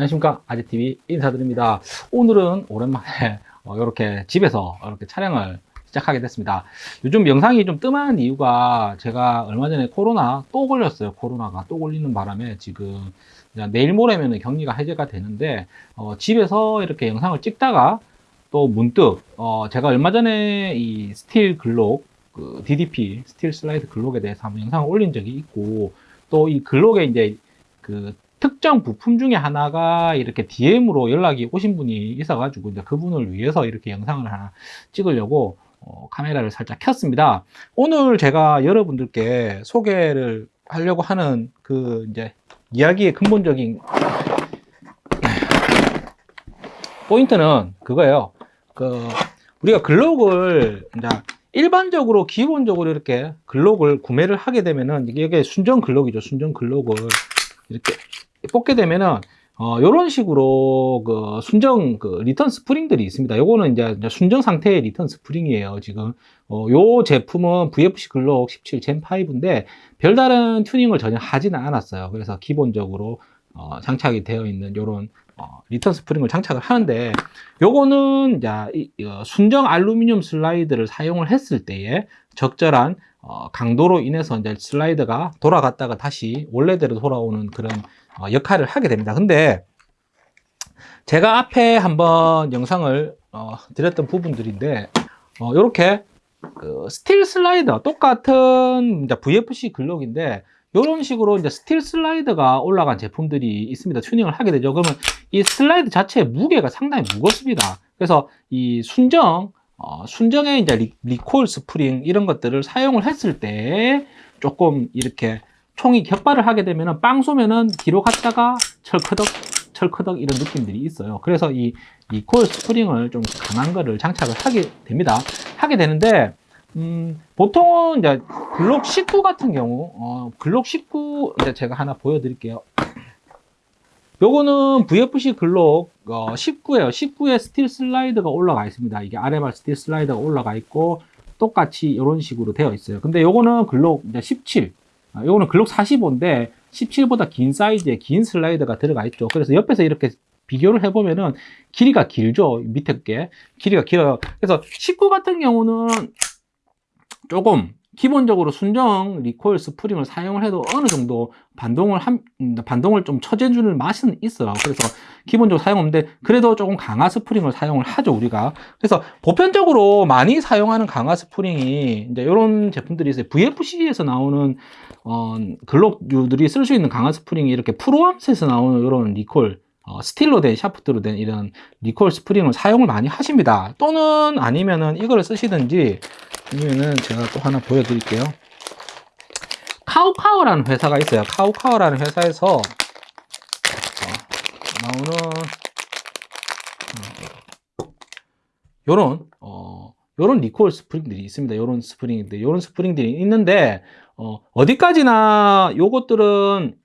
안녕하십니까. 아재TV 인사드립니다. 오늘은 오랜만에 어, 이렇게 집에서 이렇게 촬영을 시작하게 됐습니다. 요즘 영상이 좀 뜸한 이유가 제가 얼마 전에 코로나 또 걸렸어요. 코로나가 또 걸리는 바람에 지금 내일 모레면 격리가 해제가 되는데 어, 집에서 이렇게 영상을 찍다가 또 문득 어, 제가 얼마 전에 이 steel 글록 그 DDP steel 슬라이드 글록에 대해서 한번 영상을 올린 적이 있고 또 이 글록에 이제 그 특정 부품 중에 하나가 이렇게 DM으로 연락이 오신 분이 있어가지고 이제 그분을 위해서 이렇게 영상을 하나 찍으려고 어, 카메라를 살짝 켰습니다. 오늘 제가 여러분들께 소개를 하려고 하는 그 이제 이야기의 근본적인 포인트는 그거예요. 그 우리가 글록을 이제 일반적으로 기본적으로 이렇게 글록을 구매를 하게 되면은 이게 순정 글록이죠. 순정 글록을 이렇게 뽑게 되면은 어, 요런 식으로 그 순정 그 return 스프링들이 있습니다. 요거는 이제 순정 상태의 return 스프링이에요. 지금 어, 요 제품은 VFC 글록 17 Gen 5인데 별다른 튜닝을 전혀 하지는 않았어요. 그래서 기본적으로 어, 장착이 되어 있는 요런 어, return 스프링을 장착을 하는데 요거는 이제 이, 이, 순정 알루미늄 슬라이드를 사용을 했을 때에 적절한 어, 강도로 인해서 이제 슬라이드가 돌아갔다가 다시 원래대로 돌아오는 그런 어, 역할을 하게 됩니다. 근데 제가 앞에 한번 영상을 어, 드렸던 부분들인데 이렇게 어, 그 steel 슬라이더 똑같은 VFC 글록인데 이런 식으로 이제 steel 슬라이드가 올라간 제품들이 있습니다. 튜닝을 하게 되죠. 그러면 이 슬라이드 자체의 무게가 상당히 무겁습니다. 그래서 이 순정 어, 순정의 이제 리, recoil 스프링 이런 것들을 사용을 했을 때 조금 이렇게 총이 격발을 하게 되면은 빵 쏘면은 뒤로 갔다가 철커덕 철커덕 이런 느낌들이 있어요. 그래서 이, 이 코일 스프링을 좀 강한 거를 장착을 하게 됩니다. 하게 되는데 음, 보통은 이제 글록 19 같은 경우 어, 글록 19 이제 제가 하나 보여드릴게요 요거는 VFC 글록 어, 19에요 19에 스틸 슬라이드가 올라가 있습니다 이게 알리발 스틸 슬라이드가 올라가 있고 똑같이 이런 식으로 되어 있어요 근데 요거는 글록 이제 17 아, 요거는 글록 45인데 17보다 긴 사이즈의 긴 슬라이드가 들어가 있죠. 그래서 옆에서 이렇게 비교를 해보면은 길이가 길죠. 밑에 게 길이가 길어요. 그래서 19 같은 경우는 조금 기본적으로 순정 recoil 스프링을 사용을 해도 어느 정도 반동을 한, 음, 반동을 좀 처재주는 맛은 있어요. 그래서 기본적으로 사용하는데 그래도 조금 강화 스프링을 사용을 하죠, 우리가. 그래서 보편적으로 많이 사용하는 강화 스프링이 이제 이런 제품들이 있어요. VFC에서 나오는 어, 글록류들이 쓸 수 있는 강화 스프링이 이렇게 프로암스에서 나오는 이런 recoil 어, 스틸로 된 샤프트로 된 이런 recoil 스프링을 사용을 많이 하십니다. 또는 아니면은 이거를 쓰시든지 아니면은 제가 또 하나 보여드릴게요. 카우카우라는 회사가 있어요. 카우카우라는 회사에서 어, 나오는 요런 어, 요런 recoil 스프링들이 있습니다. 요런 스프링인데 요런 스프링들이 있는데 어, 어디까지나 요것들은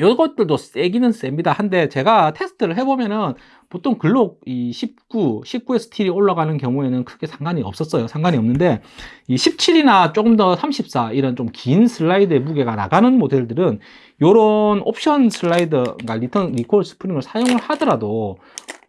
요것들도 세기는 셉니다. 한데 제가 테스트를 해보면은 보통 글록 이 19, 19의 스틸이 올라가는 경우에는 크게 상관이 없었어요. 상관이 없는데 이 17이나 조금 더 34 이런 좀 긴 슬라이드의 무게가 나가는 모델들은 요런 옵션 슬라이드, 그러니까 리턴 recoil 스프링을 사용을 하더라도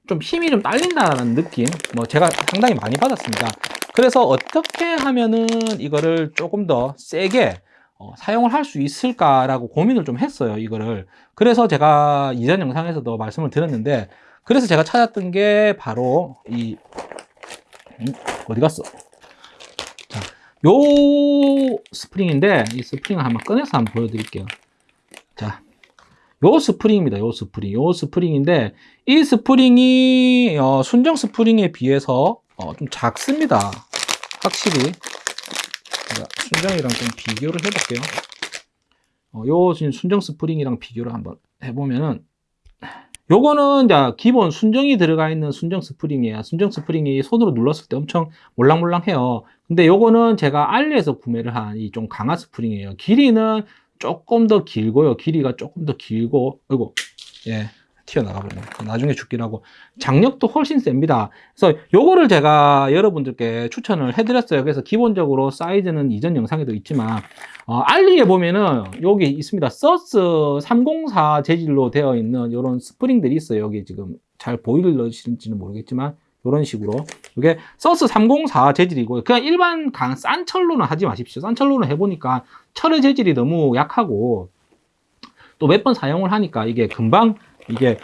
좀 힘이 좀 딸린다는 느낌 뭐 제가 상당히 많이 받았습니다. 그래서 어떻게 하면은 이거를 조금 더 세게 어, 사용을 할 수 있을까라고 고민을 좀 했어요 이거를. 그래서 제가 이전 영상에서도 말씀을 드렸는데 그래서 제가 찾았던 게 바로 이 음, 어디 갔어? 자, 요 스프링인데 이 스프링을 한번 꺼내서 한번 보여드릴게요. 자, 요 스프링입니다 요 스프링. 요 스프링인데 이 스프링이 어, 순정 스프링에 비해서 어, 좀 작습니다 확실히 순정이랑 좀 비교를 해볼게요. 어, 요 지금 순정 스프링이랑 비교를 한번 해보면은 요거는 이제 기본 순정이 들어가 있는 순정 스프링이에요. 순정 스프링이 손으로 눌렀을 때 엄청 몰랑몰랑해요. 근데 요거는 제가 알리에서 구매를 한 이 좀 강한 스프링이에요. 길이는 조금 더 길고요. 길이가 조금 더 길고, 이거 예, 튀어나가버리네. 나중에 줍기로 하고. 장력도 훨씬 셉니다. 그래서 요거를 제가 여러분들께 추천을 해드렸어요. 그래서 기본적으로 사이즈는 이전 영상에도 있지만, 어, 알리에 보면은 여기 있습니다. SUS 304 재질로 되어 있는 이런 스프링들이 있어요. 여기 지금 잘 보이실지는 모르겠지만, 이런 식으로 이게 SUS 304 재질이고 그냥 일반 강, 싼 철로는 하지 마십시오 싼 철로는 해보니까 철의 재질이 너무 약하고 또 몇 번 사용을 하니까 이게 금방 이게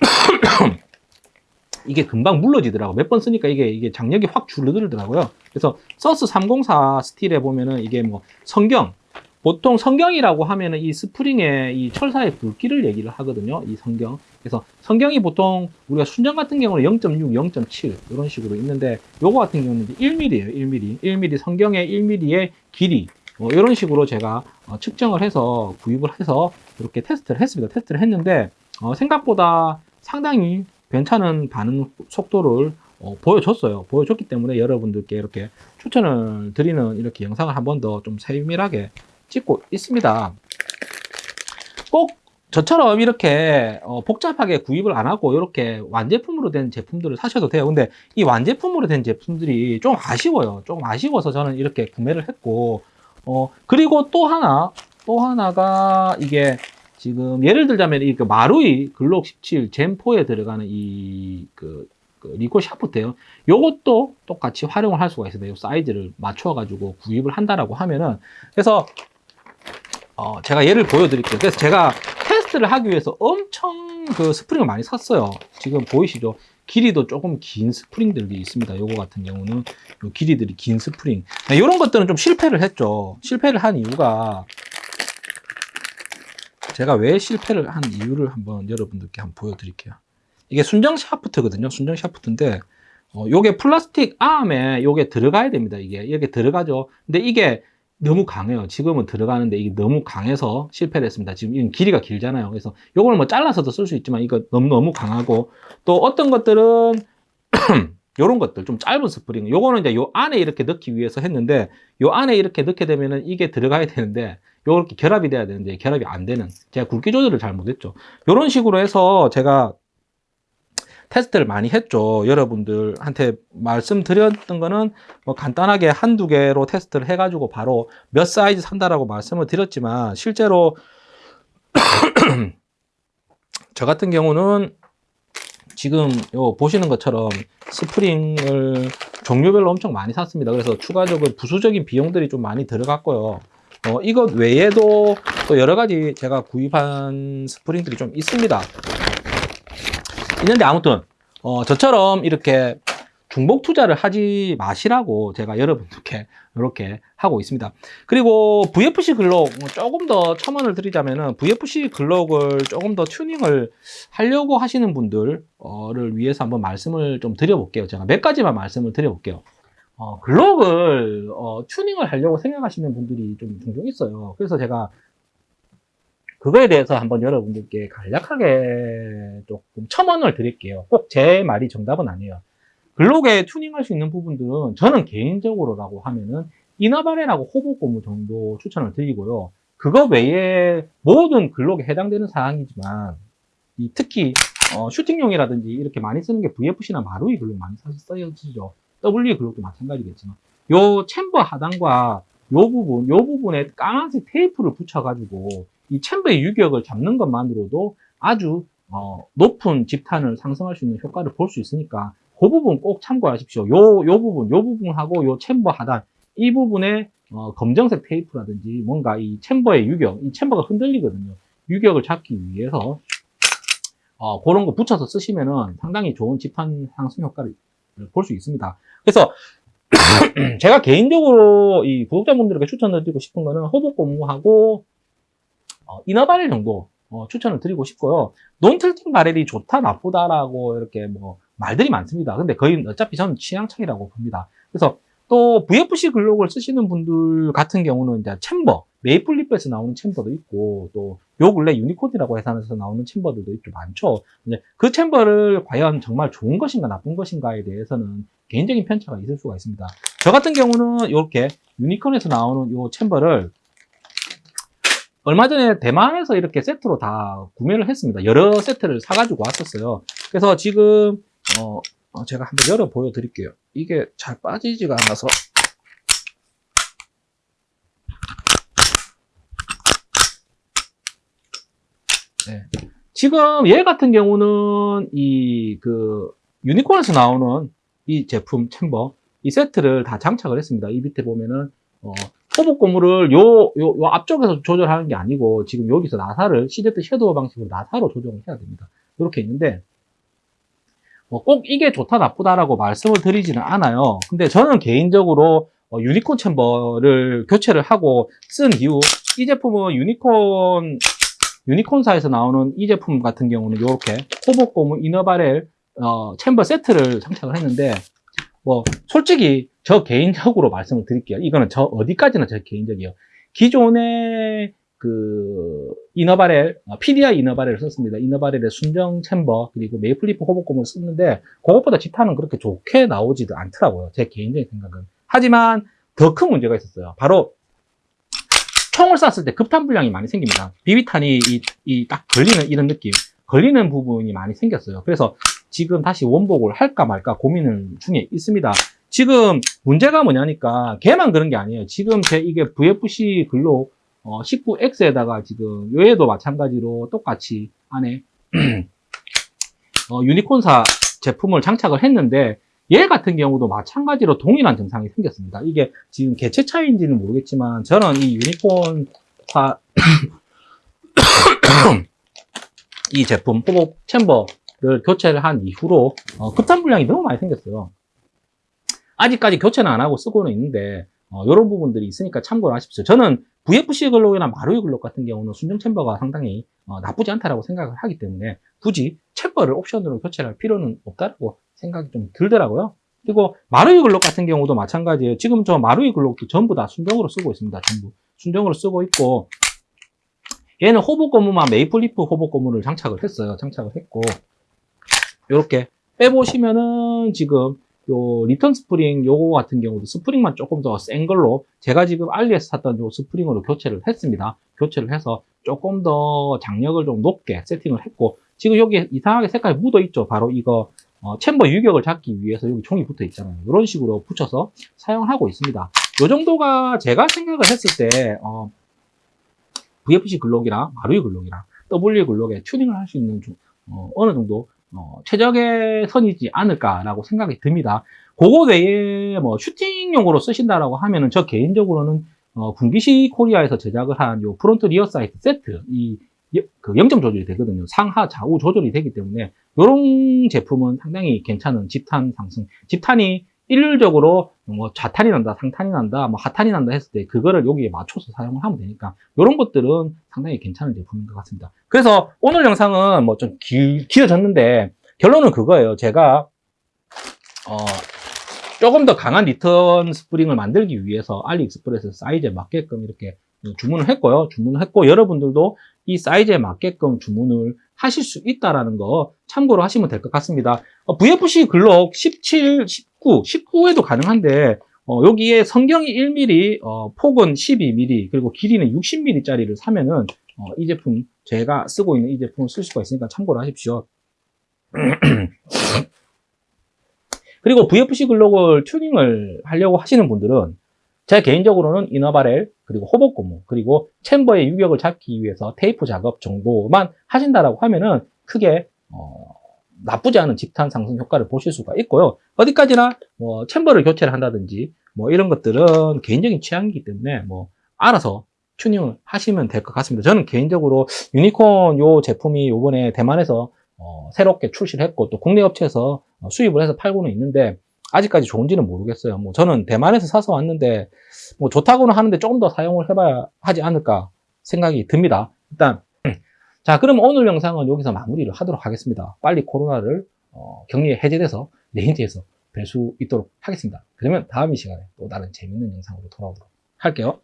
이게 금방 물러지더라고 몇 번 쓰니까 이게 이게 장력이 확 줄어들더라고요 그래서 SUS 304 스틸에 보면은 이게 뭐 선경 보통 선경이라고 하면은 이 스프링의 이 철사의 굵기를 얘기를 하거든요. 이 선경. 그래서 선경이 보통 우리가 순정 같은 경우는 0.6, 0.7 이런 식으로 있는데 요거 같은 경우는 이제 1mm예요. 1mm. 1mm 선경의 1mm의 길이 뭐 이런 식으로 제가 어, 측정을 해서 구입을 해서 이렇게 테스트를 했습니다. 테스트를 했는데 어, 생각보다 상당히 괜찮은 반응 속도를 어, 보여줬어요. 보여줬기 때문에 여러분들께 이렇게 추천을 드리는 이렇게 영상을 한 번 더 좀 세밀하게 찍고 있습니다. 꼭 저처럼 이렇게 어, 복잡하게 구입을 안 하고 이렇게 완제품으로 된 제품들을 사셔도 돼요. 근데 이 완제품으로 된 제품들이 좀 아쉬워요. 조금 아쉬워서 저는 이렇게 구매를 했고 어, 그리고 또 하나 또 하나가 이게 지금 예를 들자면 이 그 마루이 글록 17 젠4에 들어가는 이그 그 리콜 샤프트예요. 요것도 똑같이 활용을 할 수가 있어요. 이 사이즈를 맞춰 가지고 구입을 한다라고 하면은 그래서 어, 제가 예를 보여 드릴게요. 그래서 제가 테스트를 하기 위해서 엄청 그 스프링을 많이 샀어요. 지금 보이시죠? 길이도 조금 긴 스프링들이 있습니다. 요거 같은 경우는 요 길이들이 긴 스프링. 이런 것들은 좀 실패를 했죠. 실패를 한 이유가 제가 왜 실패를 한 이유를 한번 여러분들께 한번 보여드릴게요. 이게 순정 샤프트거든요. 순정 샤프트인데 어, 요게 플라스틱 암에 요게 들어가야 됩니다. 이게 이렇게 들어가죠. 근데 이게 너무 강해요. 지금은 들어가는데 이게 너무 강해서 실패를 했습니다. 지금 이 길이가 길잖아요. 그래서 이걸 뭐 잘라서도 쓸 수 있지만 이거 너무 너무 강하고 또 어떤 것들은 요런 것들 좀 짧은 스프링 요거는 이제 요 안에 이렇게 넣기 위해서 했는데 요 안에 이렇게 넣게 되면은 이게 들어가야 되는데 요렇게 결합이 돼야 되는데 결합이 안 되는 제가 굵기 조절을 잘 못했죠. 요런 식으로 해서 제가 테스트를 많이 했죠. 여러분들한테 말씀드렸던 거는 뭐 간단하게 한두 개로 테스트를 해 가지고 바로 몇 사이즈 산다라고 말씀을 드렸지만 실제로 저 같은 경우는 지금 요 보시는 것처럼 스프링을 종류별로 엄청 많이 샀습니다. 그래서 추가적으로 부수적인 비용들이 좀 많이 들어갔고요. 어, 이것 외에도 또 여러 가지 제가 구입한 스프링들이 좀 있습니다. 있는데 아무튼 어, 저처럼 이렇게 중복 투자를 하지 마시라고 제가 여러분들께 이렇게 하고 있습니다. 그리고 VFC 글록 조금 더 첨언을 드리자면은 VFC 글록을 조금 더 튜닝을 하려고 하시는 분들을 위해서 한번 말씀을 좀 드려볼게요. 제가 몇 가지만 말씀을 드려볼게요. 어, 글록을 어, 튜닝을 하려고 생각하시는 분들이 좀 종종 있어요. 그래서 제가 그거에 대해서 한번 여러분들께 간략하게 조금 첨언을 드릴게요. 꼭 제 말이 정답은 아니에요. 글록에 튜닝할 수 있는 부분들은 저는 개인적으로라고 하면은 이너바레라고 호보 고무 정도 추천을 드리고요. 그거 외에 모든 글록에 해당되는 사항이지만 특히 어, 슈팅용이라든지 이렇게 많이 쓰는 게 VFC나 마루이 글록 많이 써지죠. W 글록도 마찬가지겠지만 요 챔버 하단과 요 부분, 요 부분에 까만색 테이프를 붙여가지고 이 챔버의 유격을 잡는 것만으로도 아주 어, 높은 집탄을 상승할 수 있는 효과를 볼 수 있으니까 그 부분 꼭 참고하십시오. 요, 요 부분, 요 부분하고 요 챔버 하단 이 부분에 어, 검정색 테이프라든지 뭔가 이 챔버의 유격, 이 챔버가 흔들리거든요. 유격을 잡기 위해서 어, 그런 거 붙여서 쓰시면은 상당히 좋은 집탄 상승 효과를 볼 수 있습니다. 그래서 제가 개인적으로 이 구독자분들에게 추천을 드리고 싶은 거는 호복 고무하고 어, 이너바렐 정도 어, 추천을 드리고 싶고요. non-tilting barrel이 좋다 나쁘다라고 이렇게 뭐 말들이 많습니다. 근데 거의 어차피 저는 취향 차이라고 봅니다. 그래서 또 VFC 글록을 쓰시는 분들 같은 경우는 이제 chamber, 메이플리프에서 나오는 chamber도 있고 또 요 근래 유니콘이라고 회사에서 나오는 chamber들도 있죠 많죠. 근데 그 chamber를 과연 정말 좋은 것인가 나쁜 것인가에 대해서는 개인적인 편차가 있을 수가 있습니다. 저 같은 경우는 이렇게 유니콘에서 나오는 요 chamber를 얼마 전에 대만에서 이렇게 세트로 다 구매를 했습니다. 여러 세트를 사가지고 왔었어요. 그래서 지금 어, 어, 제가 한번 열어 보여드릴게요. 이게 잘 빠지지가 않아서 네. 지금 얘 같은 경우는 이 그 유니콘에서 나오는 이 제품 챔버 이 세트를 다 장착을 했습니다. 이 밑에 보면은 어, hop-up 고무를 요, 요, 요 앞쪽에서 조절하는 게 아니고 지금 여기서 나사를 CZ Shadow 방식으로 나사로 조정을 해야 됩니다. 이렇게 있는데 뭐 꼭 이게 좋다 나쁘다라고 말씀을 드리지는 않아요. 근데 저는 개인적으로 어, 유니콘 chamber를 교체를 하고 쓴 이후 이 제품은 유니콘 유니콘사에서 나오는 이 제품 같은 경우는 이렇게 hop-up 고무 inner barrel 어, chamber 세트를 장착을 했는데 뭐 솔직히 저 개인적으로 말씀을 드릴게요. 이거는 저 어디까지나 저 개인적이에요. 기존에 그 이너바렐, PDI 이너바렐을 썼습니다. inner barrel의 순정 chamber 그리고 메이플리프 hop-up 고무를 썼는데 그것보다 집탄은 그렇게 좋게 나오지도 않더라고요. 제 개인적인 생각은. 하지만 더 큰 문제가 있었어요. 바로 총을 쐈을 때 급탄 불량이 많이 생깁니다. 비비탄이 이 딱 걸리는 이런 느낌, 걸리는 부분이 많이 생겼어요. 그래서 지금 다시 원복을 할까 말까 고민을 중에 있습니다. 지금 문제가 뭐냐니까 걔만 그런 게 아니에요. 지금 제 이게 VFC 글록 어, 19X에다가 지금 얘도 마찬가지로 똑같이 안에 어, 유니콘사 제품을 장착을 했는데 얘 같은 경우도 마찬가지로 동일한 증상이 생겼습니다. 이게 지금 개체 차이인지는 모르겠지만 저는 이 유니콘사 이 제품 호복 챔버를 교체를 한 이후로 어, 급탄 불량이 너무 많이 생겼어요. 아직까지 교체는 안 하고 쓰고는 있는데 어, 이런 부분들이 있으니까 참고를 하십시오. 저는 VFC 글록이나 마루이 글록 같은 경우는 순정 챔버가 상당히 어, 나쁘지 않다라고 생각을 하기 때문에 굳이 챔버를 옵션으로 교체할 를 필요는 없다고 생각이 좀 들더라고요. 그리고 마루이 글록 같은 경우도 마찬가지예요. 지금 저 마루이 글록도 전부 다 순정으로 쓰고 있습니다. 전부 순정으로 쓰고 있고 얘는 hop-up 고무만 메이플리프 hop-up 고무를 장착을 했어요. 장착을 했고 이렇게 빼보시면은 지금 요 return 스프링 요거 같은 경우도 스프링만 조금 더 센 걸로 제가 지금 알리에서 샀던 요 스프링으로 교체를 했습니다. 교체를 해서 조금 더 장력을 좀 높게 세팅을 했고 지금 여기 이상하게 색깔이 묻어 있죠. 바로 이거 어, chamber 유격을 잡기 위해서 여기 종이 붙어 있잖아요. 이런 식으로 붙여서 사용하고 있습니다. 요 정도가 제가 생각을 했을 때 어, VFC 글록이랑 마루이 글록이랑 WE 글록에 튜닝을 할 수 있는 좀, 어, 어느 정도 어, 최적의 선이지 않을까라고 생각이 듭니다. 그거 외에 뭐 슈팅용으로 쓰신다라고 하면은 저 개인적으로는 어, 분기시 코리아에서 제작을 한 요 front rear sight 세트 이 그 0점 조절이 되거든요. 상하 좌우 조절이 되기 때문에 이런 제품은 상당히 괜찮은 집탄 상승. 집탄이 일률적으로 뭐 좌탄이 난다, 상탄이 난다, 뭐 하탄이 난다 했을 때 그거를 여기에 맞춰서 사용을 하면 되니까 이런 것들은 상당히 괜찮은 제품인 것 같습니다. 그래서 오늘 영상은 뭐 좀 길어졌는데 결론은 그거예요. 제가 어 조금 더 강한 return 스프링을 만들기 위해서 알리익스프레스 사이즈에 맞게끔 이렇게 주문을 했고요. 주문을 했고 여러분들도 이 사이즈에 맞게끔 주문을 하실 수 있다라는 거 참고로 하시면 될 것 같습니다. 어, VFC 글록 17, 19, 19에도 가능한데 어, 여기에 선경이 1mm, 어, 폭은 12mm, 그리고 길이는 60mm 짜리를 사면은 어, 이 제품 제가 쓰고 있는 이 제품을 쓸 수가 있으니까 참고로 하십시오. 그리고 VFC 글록을 튜닝을 하려고 하시는 분들은 제 개인적으로는 이너바렐 그리고 호복 고무 그리고 챔버의 유격을 잡기 위해서 테이프 작업 정도만 하신다라고 하면은 크게 어, 나쁘지 않은 집탄 상승 효과를 보실 수가 있고요. 어디까지나 뭐 챔버를 교체를 한다든지 뭐 이런 것들은 개인적인 취향이기 때문에 뭐 알아서 튜닝을 하시면 될 것 같습니다. 저는 개인적으로 유니콘 요 제품이 요번에 대만에서 어, 새롭게 출시를 했고 또 국내 업체에서 어, 수입을 해서 팔고는 있는데 아직까지 좋은지는 모르겠어요. 뭐 저는 대만에서 사서 왔는데 뭐 좋다고는 하는데 조금 더 사용을 해봐야 하지 않을까 생각이 듭니다. 일단 자 그럼 오늘 영상은 여기서 마무리를 하도록 하겠습니다. 빨리 코로나를 어, 격리 해제돼서 range에서 뵐 수 있도록 하겠습니다. 그러면 다음 이 시간에 또 다른 재밌는 영상으로 돌아오도록 할게요.